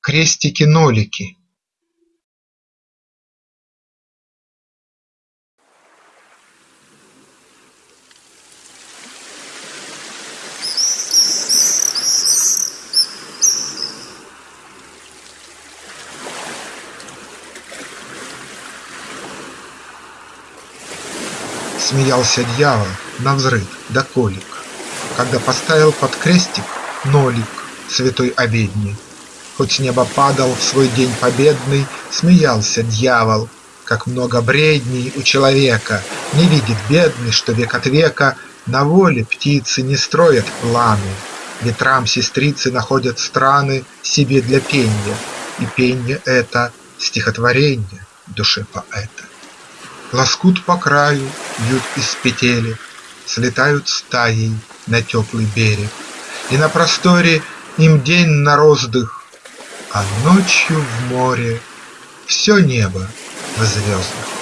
крестики-нолики Смеялся дьявол навзрыд да колик, Когда поставил под крестик нолик Святой обедни. Хоть с неба падал в свой день победный, Смеялся дьявол, как много бредней У человека, не видит бедный, Что век от века. На воле птицы Не строят планы, Ветрам сестрицы находят страны Себе для пенья, и пенье это Стихотворенье душе поэта. Лоскут по краю вьют из петелек, Слетают стаей на теплый берег, И на просторе им день на роздых, А ночью в море все небо в звездах.